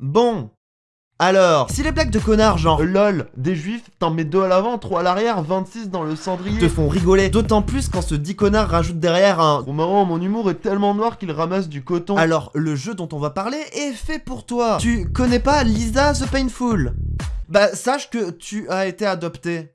Bon, alors, si les blagues de connards genre LOL, des juifs, t'en mets deux à l'avant, trois à l'arrière, 26 dans le cendrier, te font rigoler, d'autant plus quand ce dit connard rajoute derrière un Bon marrant, mon humour est tellement noir qu'il ramasse du coton. Alors, le jeu dont on va parler est fait pour toi. Tu connais pas Lisa the Painful? Bah, sache que tu as été adopté.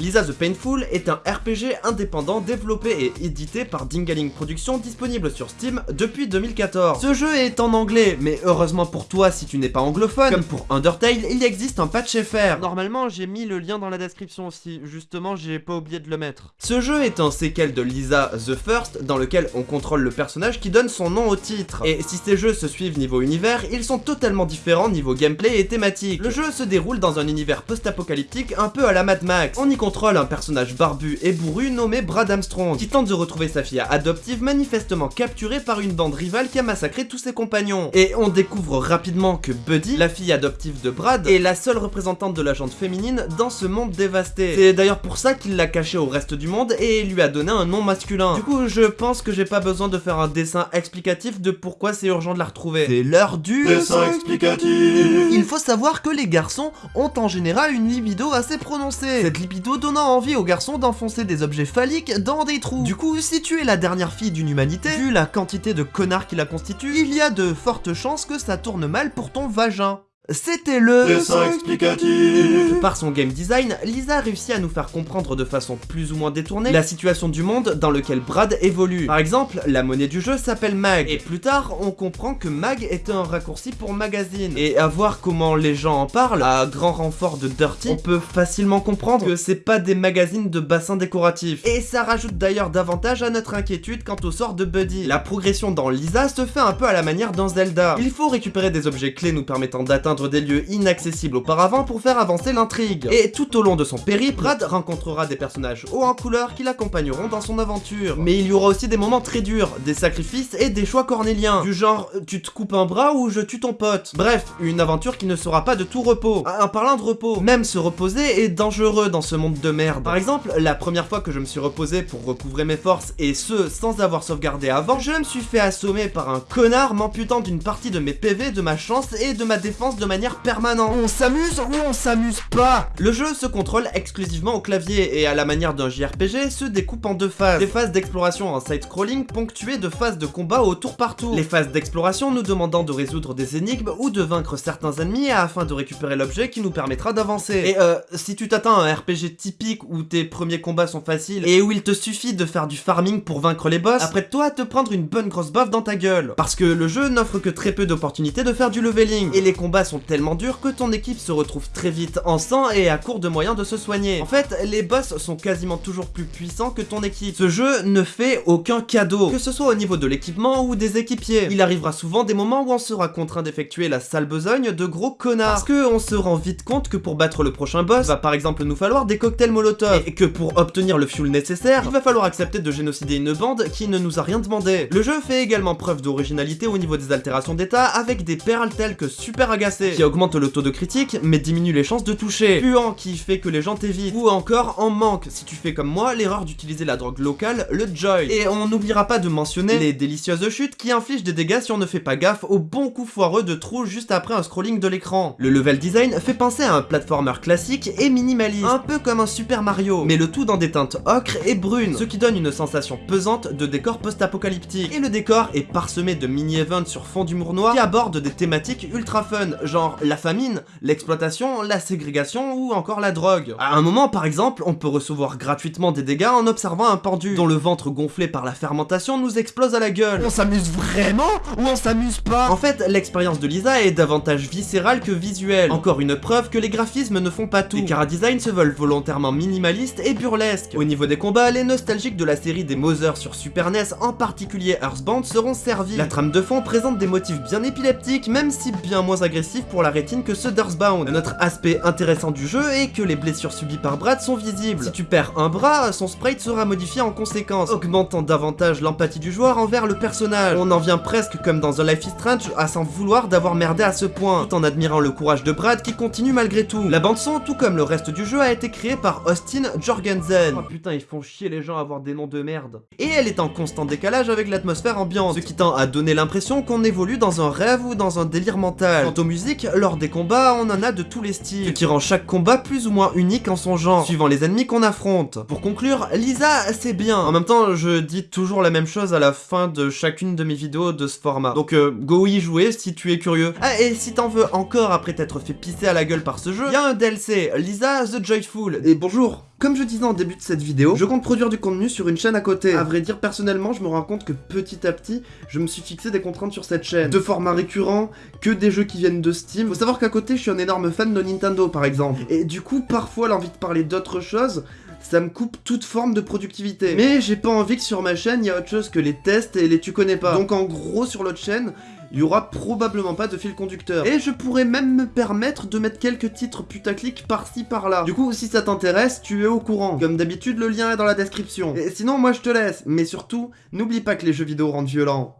Lisa the Painful est un RPG indépendant développé et édité par Dingaling Productions disponible sur Steam depuis 2014. Ce jeu est en anglais, mais heureusement pour toi si tu n'es pas anglophone, comme pour Undertale, il existe un patch FR. Normalement, j'ai mis le lien dans la description aussi, justement j'ai pas oublié de le mettre. Ce jeu est un séquel de Lisa the First, dans lequel on contrôle le personnage qui donne son nom au titre. Et si ces jeux se suivent niveau univers, ils sont totalement différents niveau gameplay et thématique. Le jeu se déroule dans un univers post-apocalyptique un peu à la Mad Max. On y contrôle un personnage barbu et bourru nommé Brad Armstrong, qui tente de retrouver sa fille adoptive manifestement capturée par une bande rivale qui a massacré tous ses compagnons. Et on découvre rapidement que Buddy, la fille adoptive de Brad, est la seule représentante de la jante féminine dans ce monde dévasté. C'est d'ailleurs pour ça qu'il l'a cachée au reste du monde et lui a donné un nom masculin. Du coup, je pense que j'ai pas besoin de faire un dessin explicatif de pourquoi c'est urgent de la retrouver. C'est l'heure du Dessin explicatif il faut savoir que les garçons ont en général une libido assez prononcée. Cette libido donnant envie aux garçons d'enfoncer des objets phalliques dans des trous. Du coup, si tu es la dernière fille d'une humanité, vu la quantité de connards qui la constituent, il y a de fortes chances que ça tourne mal pour ton vagin. C'était le... Dessin explicatif Par son game design, Lisa réussit à nous faire comprendre de façon plus ou moins détournée la situation du monde dans lequel Brad évolue. Par exemple, la monnaie du jeu s'appelle Mag, et plus tard, on comprend que Mag est un raccourci pour magazine. Et à voir comment les gens en parlent, à grand renfort de Dirty, on peut facilement comprendre que c'est pas des magazines de bassins décoratifs. Et ça rajoute d'ailleurs davantage à notre inquiétude quant au sort de Buddy. La progression dans Lisa se fait un peu à la manière d'un Zelda. Il faut récupérer des objets clés nous permettant d'atteindre des lieux inaccessibles auparavant pour faire avancer l'intrigue. Et tout au long de son périple, Brad rencontrera des personnages hauts en couleur qui l'accompagneront dans son aventure. Mais il y aura aussi des moments très durs, des sacrifices et des choix cornéliens, du genre tu te coupes un bras ou je tue ton pote? Bref, une aventure qui ne sera pas de tout repos. En parlant de repos, même se reposer est dangereux dans ce monde de merde. Par exemple, la première fois que je me suis reposé pour recouvrer mes forces, et ce sans avoir sauvegardé avant, je me suis fait assommer par un connard m'amputant d'une partie de mes PV, de ma chance et de ma défense de manière permanente. On s'amuse ou on s'amuse pas Le jeu se contrôle exclusivement au clavier et à la manière d'un JRPG se découpe en deux phases. Des phases d'exploration en side-scrolling ponctuées de phases de combat au tour par tour. Les phases d'exploration nous demandant de résoudre des énigmes ou de vaincre certains ennemis afin de récupérer l'objet qui nous permettra d'avancer. Et euh, si tu t'attends à un RPG typique où tes premiers combats sont faciles et où il te suffit de faire du farming pour vaincre les boss, après toi à te prendre une bonne grosse baffe dans ta gueule. Parce que le jeu n'offre que très peu d'opportunités de faire du leveling et les combats sont tellement durs que ton équipe se retrouve très vite en sang et à court de moyens de se soigner. En fait, les boss sont quasiment toujours plus puissants que ton équipe. Ce jeu ne fait aucun cadeau, que ce soit au niveau de l'équipement ou des équipiers. Il arrivera souvent des moments où on sera contraint d'effectuer la sale besogne de gros connards. Parce que on se rend vite compte que pour battre le prochain boss, va par exemple nous falloir des cocktails molotov. Et que pour obtenir le fuel nécessaire, il va falloir accepter de génocider une bande qui ne nous a rien demandé. Le jeu fait également preuve d'originalité au niveau des altérations d'état avec des perles telles que super qui augmentent le taux de critique mais diminue les chances de toucher, puant qui fait que les gens t'évitent, ou encore en manque si tu fais comme moi l'erreur d'utiliser la drogue locale, le Joy. Et on n'oubliera pas de mentionner les délicieuses chutes qui infligent des dégâts si on ne fait pas gaffe au bon coup foireux de trou juste après un scrolling de l'écran. Le level design fait penser à un platformer classique et minimaliste, un peu comme un Super Mario, mais le tout dans des teintes ocre et brunes, ce qui donne une sensation pesante de décor post-apocalyptique. Et le décor est parsemé de mini-events sur fond d'humour noir qui abordent des thématiques ultra fun, genre la famine, l'exploitation, la ségrégation ou encore la drogue. À un moment par exemple, on peut recevoir gratuitement des dégâts en observant un pendu, dont le ventre gonflé par la fermentation nous explose à la gueule. On s'amuse vraiment ou on s'amuse pas? En fait, l'expérience de Lisa est davantage viscérale que visuelle. Encore une preuve que les graphismes ne font pas tout. Les chara-design se veulent volontairement minimalistes et burlesques. Au niveau des combats, les nostalgiques de la série des Mother sur Super NES, en particulier Earthbound, seront servis. La trame de fond présente des motifs bien épileptiques, même si bien moins agressifs pour la rétine que ceux d'Earthbound. Un autre aspect intéressant du jeu est que les blessures subies par Brad sont visibles. Si tu perds un bras, son sprite sera modifié en conséquence, augmentant davantage l'empathie du joueur envers le personnage. On en vient presque comme dans The Life is Strange à s'en vouloir d'avoir merdé à ce point, tout en admirant le courage de Brad qui continue malgré tout. La bande son, tout comme le reste du jeu, a été créée par Austin Jorgensen. Oh putain, ils font chier les gens à avoir des noms de merde. Et elle est en constant décalage avec l'atmosphère ambiante, ce qui tend à donner l'impression qu'on évolue dans un rêve ou dans un délire mental. Quant aux musiques, lors des combats, on en a de tous les styles, ce qui rend chaque combat plus ou moins unique en son genre, suivant les ennemis qu'on affronte. Pour conclure, Lisa, c'est bien. En même temps, je dis toujours la même chose à la fin de chacune de mes vidéos de ce format. Donc euh, go y jouer si tu es curieux. Ah, et si t'en veux encore après t'être fait pisser à la gueule par ce jeu, y a un DLC, Lisa the Joyful. Et bonjour comme je disais en début de cette vidéo, je compte produire du contenu sur une chaîne à côté. À vrai dire, personnellement, je me rends compte que petit à petit, je me suis fixé des contraintes sur cette chaîne. De formats récurrents, que des jeux qui viennent de Steam. Faut savoir qu'à côté, je suis un énorme fan de Nintendo, par exemple. Et du coup, parfois, l'envie de parler d'autres choses, ça me coupe toute forme de productivité. Mais j'ai pas envie que sur ma chaîne, il y a autre chose que les tests et les tu connais pas. Donc en gros, sur l'autre chaîne, il y aura probablement pas de fil conducteur. Et je pourrais même me permettre de mettre quelques titres putaclic par-ci par-là. Du coup, si ça t'intéresse, tu es au courant. Comme d'habitude, le lien est dans la description. Et sinon, moi je te laisse. Mais surtout, n'oublie pas que les jeux vidéo rendent violents.